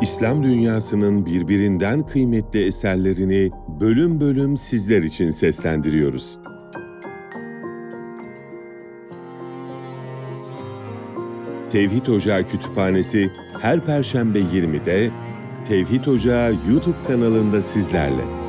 İslam dünyasının birbirinden kıymetli eserlerini bölüm bölüm sizler için seslendiriyoruz. Tevhid Ocağı Kütüphanesi her Perşembe 20'de Tevhid Ocağı YouTube kanalında sizlerle.